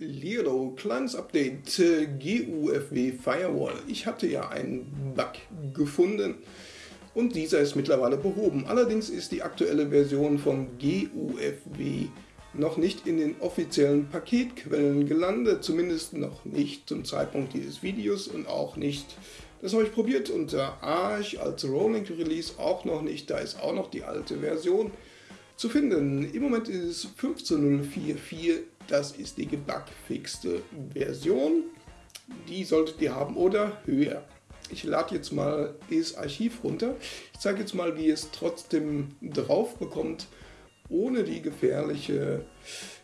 Liro, kleines Update, äh, GUFW Firewall. Ich hatte ja einen Bug gefunden und dieser ist mittlerweile behoben. Allerdings ist die aktuelle Version von GUFW noch nicht in den offiziellen Paketquellen gelandet, zumindest noch nicht zum Zeitpunkt dieses Videos und auch nicht, das habe ich probiert unter Arch als Rolling Release auch noch nicht, da ist auch noch die alte Version zu finden. Im Moment ist es 15.044 das ist die gebugfixte Version. Die solltet ihr haben oder höher. Ich lade jetzt mal das Archiv runter. Ich zeige jetzt mal, wie ihr es trotzdem drauf bekommt, ohne die gefährliche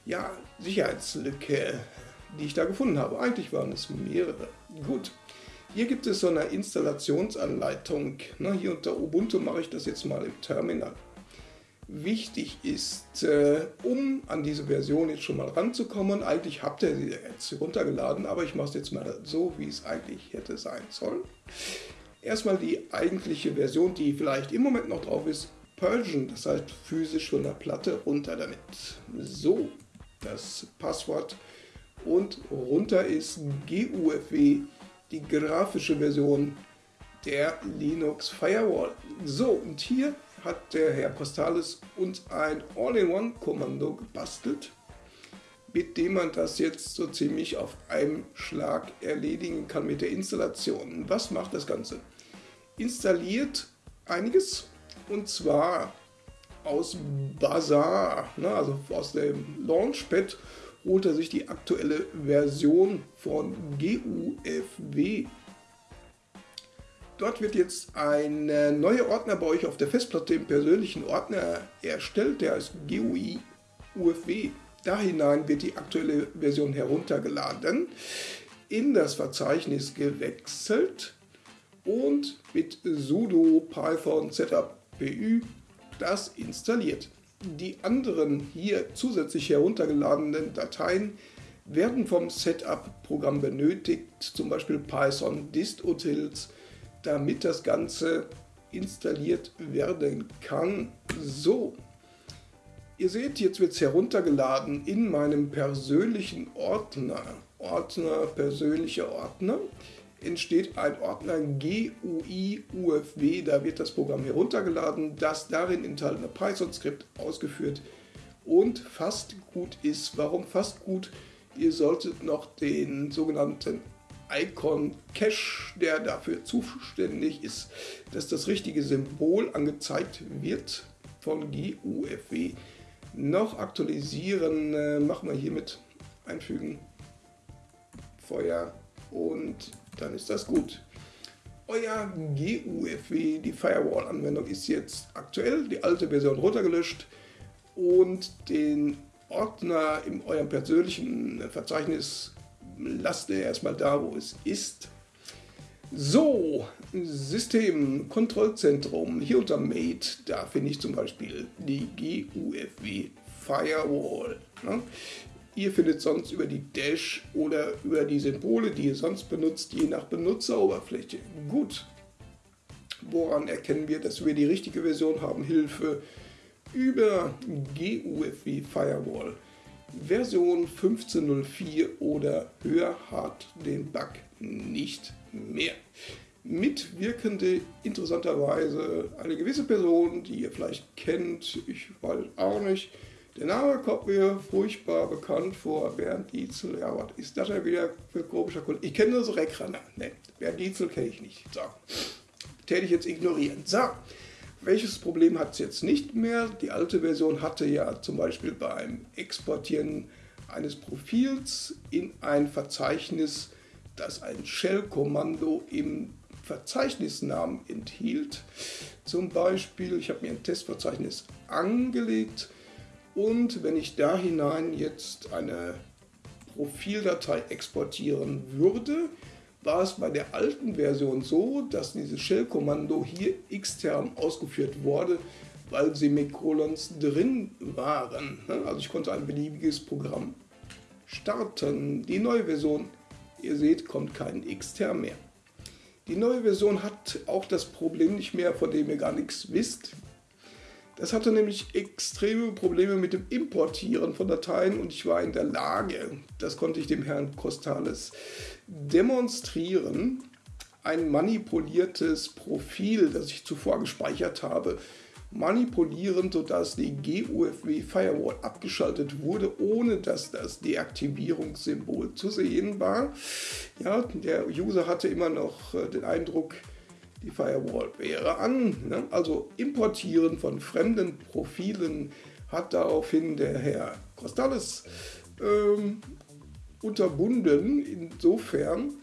ja, Sicherheitslücke, die ich da gefunden habe. Eigentlich waren es mehrere. Gut, hier gibt es so eine Installationsanleitung. Na, hier unter Ubuntu mache ich das jetzt mal im Terminal wichtig ist, äh, um an diese Version jetzt schon mal ranzukommen. Eigentlich habt ihr sie jetzt runtergeladen, aber ich mache es jetzt mal so, wie es eigentlich hätte sein sollen. Erstmal die eigentliche Version, die vielleicht im Moment noch drauf ist, Persian, das heißt physisch von der Platte runter damit. So, das Passwort und runter ist GUFW, die grafische Version der Linux Firewall. So, und hier hat der Herr Postalis uns ein All-in-One-Kommando gebastelt, mit dem man das jetzt so ziemlich auf einem Schlag erledigen kann mit der Installation. Was macht das Ganze? Installiert einiges und zwar aus Bazaar, ne, also aus dem Launchpad holt er sich die aktuelle Version von GUFW Dort wird jetzt ein neuer Ordner bei euch auf der Festplatte im persönlichen Ordner erstellt, der heißt GUI UFW. Da hinein wird die aktuelle Version heruntergeladen, in das Verzeichnis gewechselt und mit sudo python setup pu das installiert. Die anderen hier zusätzlich heruntergeladenen Dateien werden vom Setup-Programm benötigt, zum Beispiel Python dist-utils, damit das Ganze installiert werden kann. So, ihr seht, jetzt wird es heruntergeladen in meinem persönlichen Ordner. Ordner, persönlicher Ordner entsteht ein Ordner GUI UFW, da wird das Programm heruntergeladen, das darin enthaltene Python-Skript ausgeführt und fast gut ist. Warum fast gut? Ihr solltet noch den sogenannten Icon Cache, der dafür zuständig ist, dass das richtige Symbol angezeigt wird von GUFW. Noch aktualisieren, äh, machen wir hiermit einfügen, Feuer und dann ist das gut. Euer GUFW, die Firewall-Anwendung ist jetzt aktuell, die alte Version runtergelöscht und den Ordner in eurem persönlichen Verzeichnis lasst ihr erstmal da, wo es ist. So, System, Kontrollzentrum, hier unter Mate, da finde ich zum Beispiel die GUFW Firewall. Ne? Ihr findet sonst über die Dash oder über die Symbole, die ihr sonst benutzt, je nach Benutzeroberfläche. Gut, woran erkennen wir, dass wir die richtige Version haben? Hilfe über GUFW Firewall. Version 15.04 oder höher hat den Bug nicht mehr. Mitwirkende interessanterweise eine gewisse Person, die ihr vielleicht kennt, ich weiß auch nicht. Der Name kommt mir furchtbar bekannt vor, Bernd Dietzel. Ja, was ist das denn wieder für komischer Kunde? Ich kenne nur so Reckrenner. Ne, Bernd Dietzel kenne ich nicht. So, täte jetzt ignorieren. So, welches Problem hat es jetzt nicht mehr? Die alte Version hatte ja zum Beispiel beim Exportieren eines Profils in ein Verzeichnis, das ein Shell-Kommando im Verzeichnisnamen enthielt. Zum Beispiel, ich habe mir ein Testverzeichnis angelegt und wenn ich da hinein jetzt eine Profildatei exportieren würde, war es bei der alten Version so, dass dieses Shell-Kommando hier extern ausgeführt wurde, weil Semikolons drin waren. Also ich konnte ein beliebiges Programm starten. Die neue Version, ihr seht, kommt kein extern mehr. Die neue Version hat auch das Problem nicht mehr, von dem ihr gar nichts wisst. Das hatte nämlich extreme Probleme mit dem Importieren von Dateien und ich war in der Lage, das konnte ich dem Herrn Costales demonstrieren, ein manipuliertes Profil, das ich zuvor gespeichert habe, manipulieren, sodass die GUFW Firewall abgeschaltet wurde, ohne dass das Deaktivierungssymbol zu sehen war. Ja, der User hatte immer noch äh, den Eindruck, die Firewall wäre an. Ne? Also importieren von fremden Profilen hat daraufhin der Herr Costales ähm, unterbunden, insofern,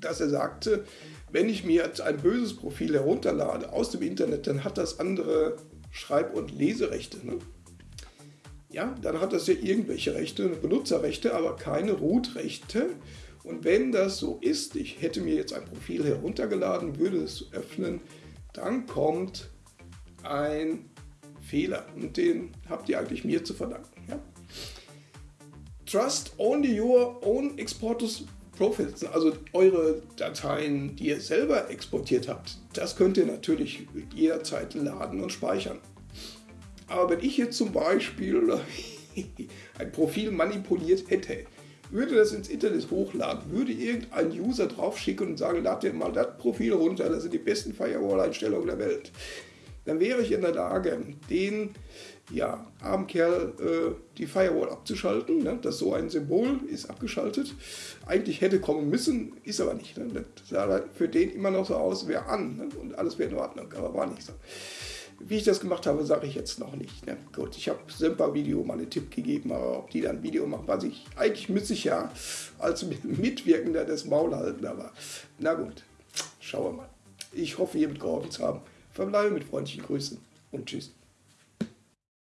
dass er sagte, wenn ich mir jetzt ein böses Profil herunterlade aus dem Internet, dann hat das andere Schreib- und Leserechte. Ne? Ja, dann hat das ja irgendwelche Rechte, Benutzerrechte, aber keine Root-Rechte. Und wenn das so ist, ich hätte mir jetzt ein Profil heruntergeladen, würde es öffnen, dann kommt ein Fehler. Und den habt ihr eigentlich mir zu verdanken. Ja? Trust only your own exporters Profils, also eure Dateien, die ihr selber exportiert habt. Das könnt ihr natürlich jederzeit laden und speichern. Aber wenn ich jetzt zum Beispiel ein Profil manipuliert hätte, würde das ins Internet hochladen, würde irgendein User draufschicken und sagen, lad dir mal das Profil runter, das sind die besten Firewall-Einstellungen der Welt, dann wäre ich in der Lage, den ja, armen Kerl äh, die Firewall abzuschalten. Ne? Das so ein Symbol ist abgeschaltet. Eigentlich hätte kommen müssen, ist aber nicht. Ne? Das sah für den immer noch so aus, wäre an ne? und alles wäre in Ordnung, aber war nicht so. Wie ich das gemacht habe, sage ich jetzt noch nicht. Ne? Gut, ich habe Semper Video mal einen Tipp gegeben, aber ob die dann Video machen, weiß ich. Eigentlich müsste ich ja als Mitwirkender das Maul halten, aber na gut, schauen wir mal. Ich hoffe, ihr mitgeholfen zu haben. Verbleibe mit freundlichen Grüßen und tschüss.